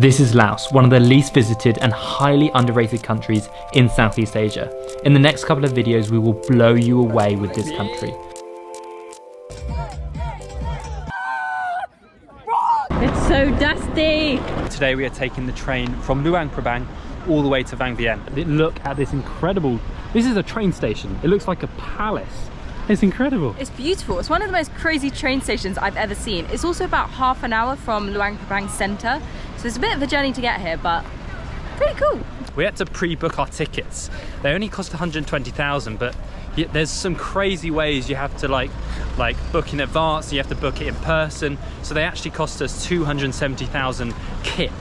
This is Laos, one of the least visited and highly underrated countries in Southeast Asia. In the next couple of videos, we will blow you away with this country. It's so dusty. Today we are taking the train from Luang Prabang all the way to Vang Vieng. Look at this incredible, this is a train station. It looks like a palace. It's incredible. It's beautiful. It's one of the most crazy train stations I've ever seen. It's also about half an hour from Luang Prabang Centre. So it's a bit of a journey to get here, but pretty cool. We had to pre-book our tickets. They only cost 120,000, but there's some crazy ways you have to like like book in advance, you have to book it in person. So they actually cost us 270,000 kip.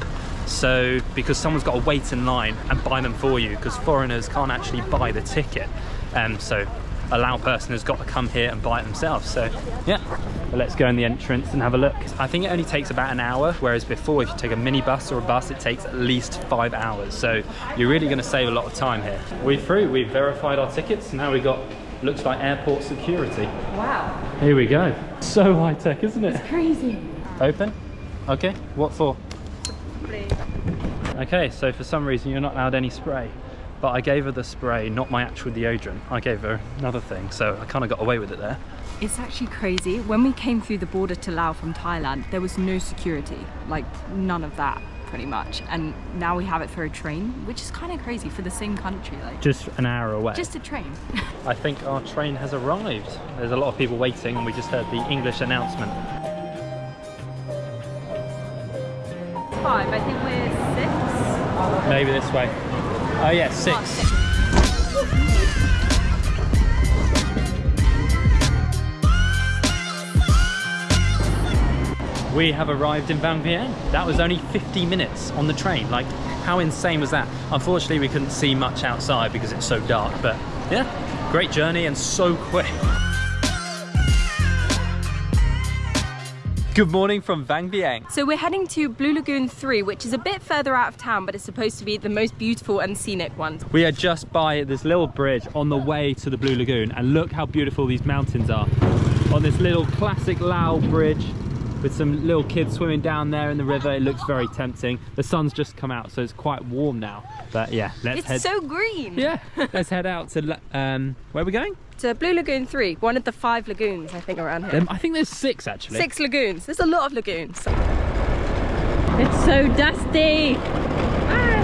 So because someone's got to wait in line and buy them for you because foreigners can't actually buy the ticket. Um, so a Lao person has got to come here and buy it themselves. So yeah, but let's go in the entrance and have a look. I think it only takes about an hour, whereas before if you take a minibus or a bus, it takes at least five hours. So you're really gonna save a lot of time here. We're through, we've verified our tickets. Now we got, looks like airport security. Wow. Here we go. So high tech, isn't it? It's crazy. Open? Okay, what for? Please. Okay, so for some reason you're not allowed any spray but I gave her the spray, not my actual deodorant. I gave her another thing, so I kind of got away with it there. It's actually crazy. When we came through the border to Laos from Thailand, there was no security, like none of that pretty much. And now we have it for a train, which is kind of crazy for the same country. Like Just an hour away? Just a train. I think our train has arrived. There's a lot of people waiting and we just heard the English announcement. Five, I think we're six. Maybe this way. Oh yeah, oh, six. We have arrived in Vang Vieng. That was only 50 minutes on the train. Like, how insane was that? Unfortunately, we couldn't see much outside because it's so dark, but yeah, great journey and so quick. Good morning from Vang Vieng. So we're heading to Blue Lagoon 3, which is a bit further out of town, but it's supposed to be the most beautiful and scenic one. We are just by this little bridge on the way to the Blue Lagoon, and look how beautiful these mountains are. On this little classic Lao bridge, with some little kids swimming down there in the river. It looks very tempting. The sun's just come out, so it's quite warm now. But yeah, let's it's head. It's so green. Yeah, let's head out to um, where are we going? To Blue Lagoon 3, one of the five lagoons I think around here. I think there's six actually. Six lagoons. There's a lot of lagoons. It's so dusty.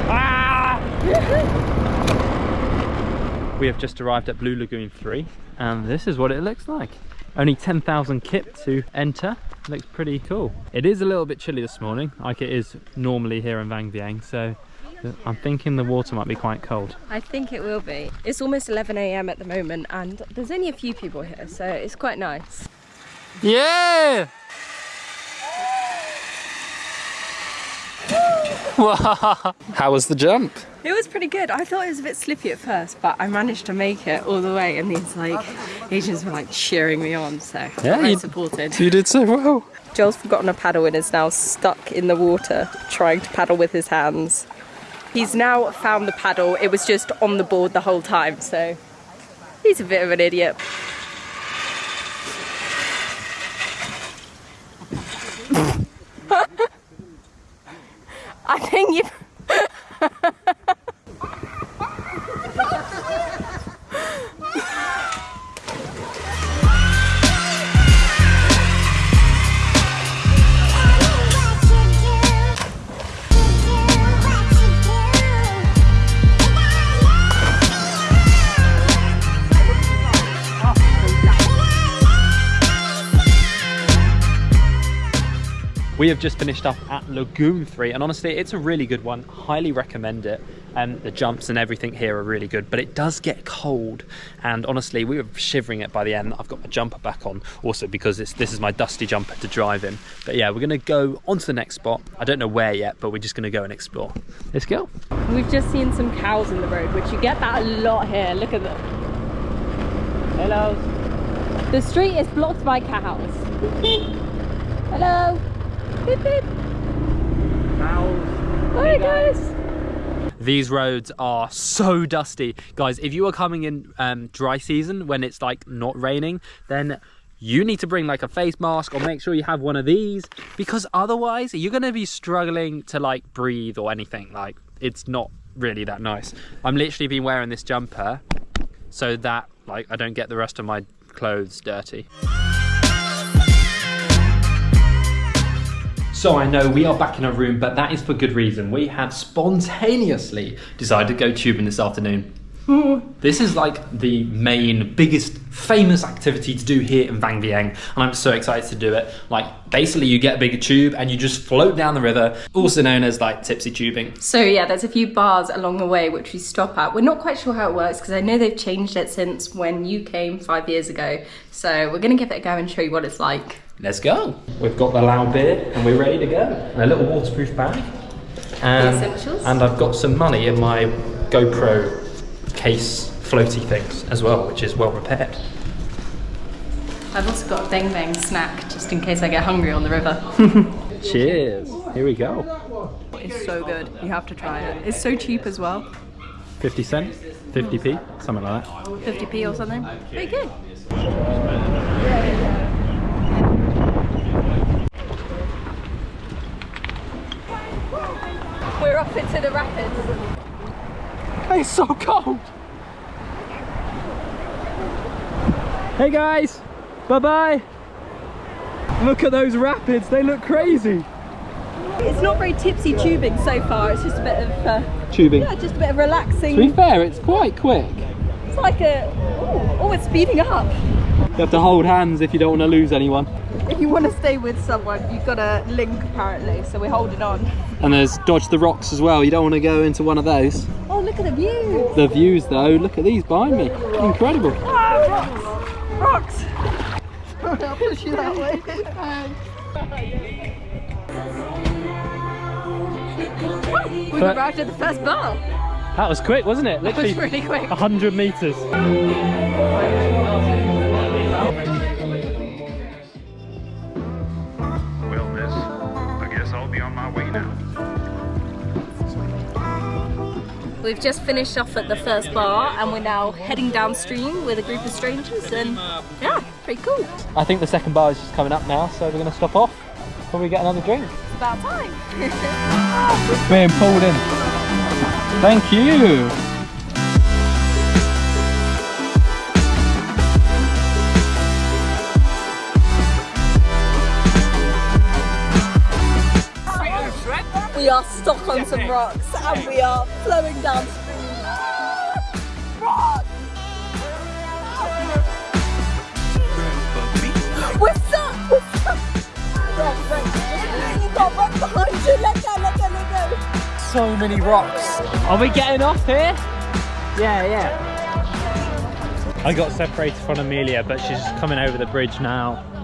Ah! we have just arrived at Blue Lagoon 3 and this is what it looks like. Only 10,000 kip to enter. Looks pretty cool. It is a little bit chilly this morning, like it is normally here in Vang Vieng, so I'm thinking the water might be quite cold. I think it will be. It's almost 11 a.m. at the moment and there's only a few people here, so it's quite nice. Yeah! How was the jump? It was pretty good. I thought it was a bit slippy at first, but I managed to make it all the way and these like Asians were like cheering me on, so yeah, you, supported. You did so well. Joel's forgotten a paddle and is now stuck in the water trying to paddle with his hands. He's now found the paddle. It was just on the board the whole time, so he's a bit of an idiot. I think you We have just finished up at Lagoon 3 and honestly it's a really good one, highly recommend it and the jumps and everything here are really good but it does get cold and honestly we were shivering it by the end. I've got my jumper back on also because this is my dusty jumper to drive in. But yeah we're going to go on to the next spot. I don't know where yet but we're just going to go and explore. Let's go. We've just seen some cows in the road which you get that a lot here. Look at them. Hello. The street is blocked by cows. Hello. Beep, beep. Hi guys. These roads are so dusty. Guys, if you are coming in um, dry season when it's like not raining, then you need to bring like a face mask or make sure you have one of these because otherwise you're going to be struggling to like breathe or anything. Like it's not really that nice. I'm literally been wearing this jumper so that like I don't get the rest of my clothes dirty. So I know we are back in our room, but that is for good reason. We have spontaneously decided to go tubing this afternoon. this is like the main, biggest, famous activity to do here in Vang Vieng, and I'm so excited to do it. Like, basically, you get a bigger tube and you just float down the river, also known as like tipsy tubing. So yeah, there's a few bars along the way which we stop at. We're not quite sure how it works because I know they've changed it since when you came five years ago. So we're gonna give it a go and show you what it's like. Let's go. We've got the Lao beer and we're ready to go. And a little waterproof bag. And, essentials. and I've got some money in my GoPro case floaty things as well, which is well repaired. I've also got a bang bang snack just in case I get hungry on the river. Cheers. Here we go. it's so good. You have to try it. It's so cheap as well. 50 cents, 50p, something like that. 50p or something. Very good. We're into the rapids. It's so cold. Hey guys, bye bye. Look at those rapids, they look crazy. It's not very tipsy tubing so far. It's just a bit of uh, Tubing. yeah, just a bit of relaxing. To be fair, it's quite quick. It's like a oh, oh, it's speeding up. You have to hold hands if you don't want to lose anyone. If you want to stay with someone, you've got to link apparently. So we're holding on. And there's dodge the rocks as well. You don't want to go into one of those. Oh, look at the view. The views though, look at these behind me. Incredible. Ah, rocks. Rocks. I'll push you that way. We've arrived at the first bar. That was quick, wasn't it? That was really quick. 100 meters. We've just finished off at the first bar and we're now heading downstream with a group of strangers and yeah, pretty cool. I think the second bar is just coming up now, so we're going to stop off. Probably get another drink. It's about time. Being pulled in. Thank you. We are stuck on some rocks and we are flowing downstream. Rocks! We're stuck! We're stuck! Right, right. You got one behind you. Let go, let go, let go. So many rocks. Are we getting off here? Yeah, yeah. I got separated from Amelia, but she's coming over the bridge now.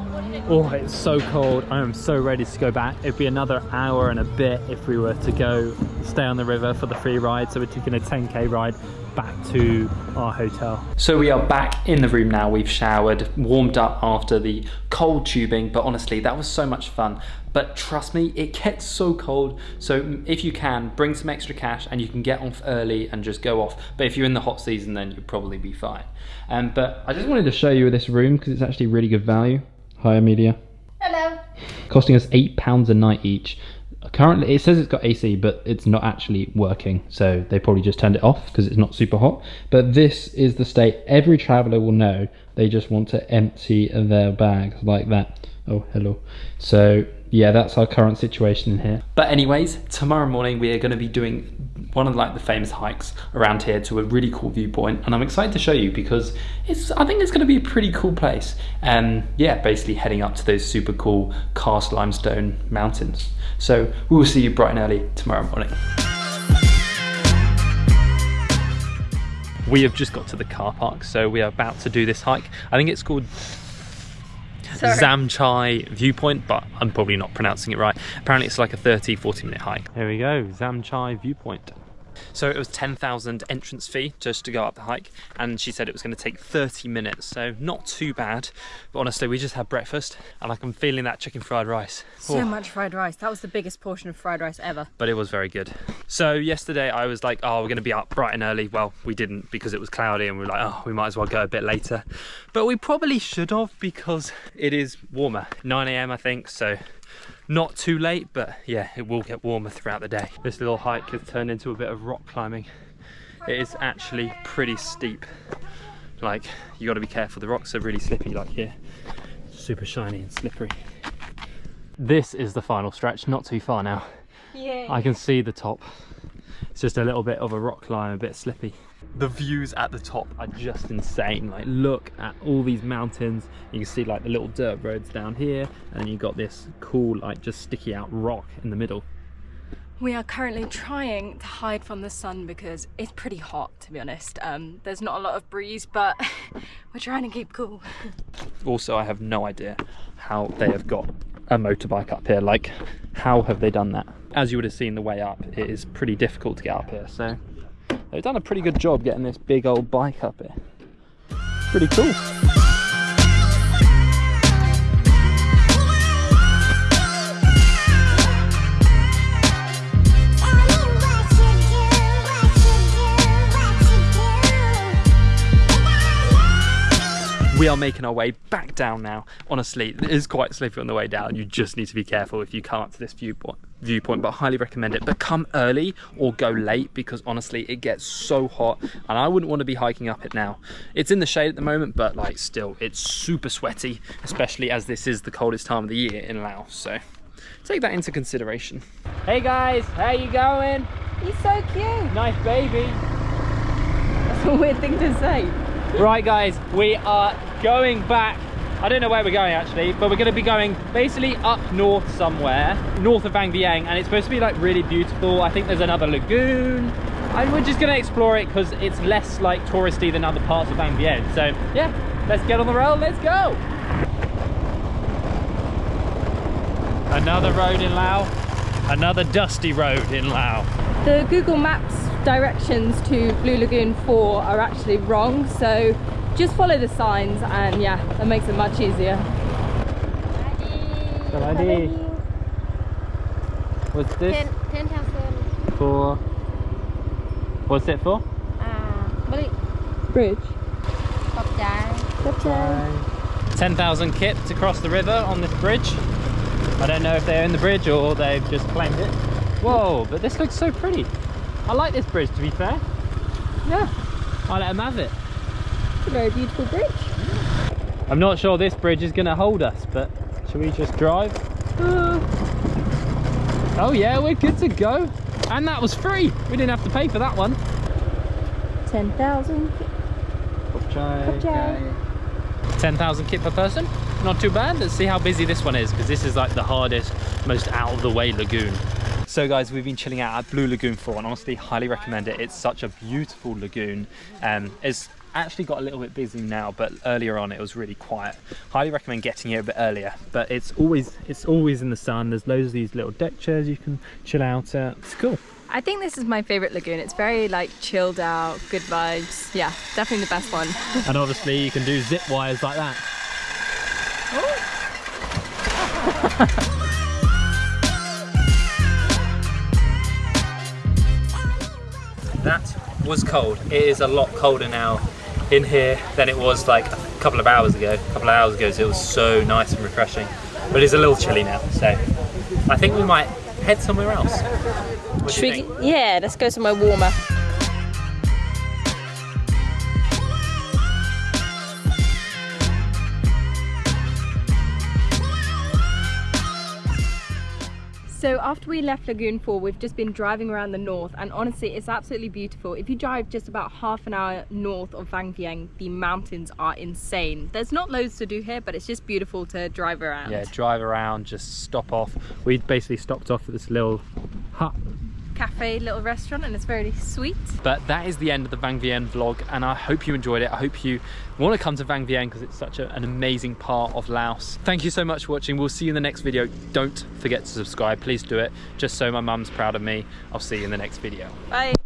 Oh, it's so cold. I am so ready to go back. It'd be another hour and a bit if we were to go stay on the river for the free ride. So we're taking a 10k ride back to our hotel. So we are back in the room now. We've showered, warmed up after the cold tubing, but honestly, that was so much fun. But trust me, it gets so cold. So if you can, bring some extra cash and you can get off early and just go off. But if you're in the hot season, then you'll probably be fine. Um, but I just wanted to show you this room because it's actually really good value. Hi, Amelia. Hello. Costing us eight pounds a night each. Currently, it says it's got AC, but it's not actually working. So they probably just turned it off because it's not super hot. But this is the state every traveler will know. They just want to empty their bags like that. Oh, hello. So yeah, that's our current situation in here. But anyways, tomorrow morning we are going to be doing one of like the famous hikes around here to a really cool viewpoint, and I'm excited to show you because it's I think it's going to be a pretty cool place. And yeah, basically heading up to those super cool karst limestone mountains. So we will see you bright and early tomorrow morning. We have just got to the car park, so we are about to do this hike. I think it's called Sorry. Zamchai viewpoint, but I'm probably not pronouncing it right. Apparently it's like a 30, 40 minute hike. Here we go, Zamchai viewpoint. So it was 10,000 entrance fee just to go up the hike, and she said it was going to take 30 minutes, so not too bad. But honestly, we just had breakfast, and like I'm feeling that chicken fried rice. So Oh, much fried rice. That was the biggest portion of fried rice ever. But it was very good. So yesterday I was like, oh, we're going to be up bright and early. Well, we didn't because it was cloudy, and we were like, oh, we might as well go a bit later. But we probably should have because it is warmer, 9 a.m. I think. So not too late, but yeah, it will get warmer throughout the day. This little hike has turned into a bit of rock climbing. It is actually pretty steep. Like, you got to be careful. The rocks are really slippy, like here. Super shiny and slippery. This is the final stretch, not too far now. Yeah. I can see the top. It's just a little bit of a rock climb, a bit slippy. The views at the top are just insane. Like look at all these mountains. You can see like the little dirt roads down here and you've got this cool like just sticky out rock in the middle. We are currently trying to hide from the sun because it's pretty hot, to be honest. Um, there's not a lot of breeze, but we're trying to keep cool. Also, I have no idea how they have got a motorbike up here. Like, how have they done that? As you would have seen the way up, it is pretty difficult to get up here. So they've done a pretty good job getting this big old bike up here. It's pretty cool. Are making our way back down now. Honestly, it is quite slippery on the way down. You just need to be careful if you come up to this viewpoint, viewpoint, but I highly recommend it. But come early or go late because honestly, it gets so hot and I wouldn't want to be hiking up it now. It's in the shade at the moment, but like still, it's super sweaty, especially as this is the coldest time of the year in Laos. So take that into consideration. Hey guys, how you going? He's so cute. Nice baby. That's a weird thing to say. Right guys, we are going back. I don't know where we're going actually, but we're gonna be going basically up north somewhere, north of Vang Vieng, and it's supposed to be like really beautiful. I think there's another lagoon. And we're just gonna explore it because it's less like touristy than other parts of Vang Vieng. So yeah, let's get on the road, let's go. Another road in Laos, another dusty road in Laos. The Google Maps directions to Blue Lagoon 4 are actually wrong so just follow the signs and yeah that makes it much easier. Saladi. What's this? Ten, ten thousand. For what's it for? Uh, bridge. Bridge. Kopjai. 10,000 kip to cross the river on this bridge. I don't know if they own the bridge or they've just claimed it. Whoa, but this looks so pretty. I like this bridge to be fair. Yeah, I'll let them have it. It's a very beautiful bridge. I'm not sure this bridge is going to hold us, but should we just drive? Uh, oh yeah, we're good to go. And that was free. We didn't have to pay for that one. 10,000. 10,000 kip per person. Not too bad. Let's see how busy this one is because this is like the hardest, most out of the way lagoon. So guys, we've been chilling out at Blue Lagoon 4 and honestly highly recommend it. It's such a beautiful lagoon. Um, it's actually got a little bit busy now, but earlier on it was really quiet. Highly recommend getting here a bit earlier, but it's always it's always in the sun. There's loads of these little deck chairs you can chill out at. It's cool. I think this is my favorite lagoon. It's very like chilled out, good vibes. Yeah, definitely the best one. And obviously you can do zip wires like that. that was cold. It is a lot colder now in here than it was like a couple of hours ago. A couple of hours ago, so it was so nice and refreshing. But it's a little chilly now, so I think we might head somewhere else. What do Should you we- yeah, let's go somewhere warmer. So after we left Lagoon 4, we've just been driving around the north and honestly it's absolutely beautiful. If you drive just about half an hour north of Vang Vieng, the mountains are insane. There's not loads to do here, but it's just beautiful to drive around. Yeah, drive around, just stop off. We basically stopped off at this little hut Cafe, little restaurant and it's very sweet. But that is the end of the Vang Vieng vlog and I hope you enjoyed it. I hope you want to come to Vang Vieng because it's such a, an amazing part of Laos. Thank you so much for watching. We'll see you in the next video. Don't forget to subscribe. Please do it just so my mum's proud of me. I'll see you in the next video. Bye.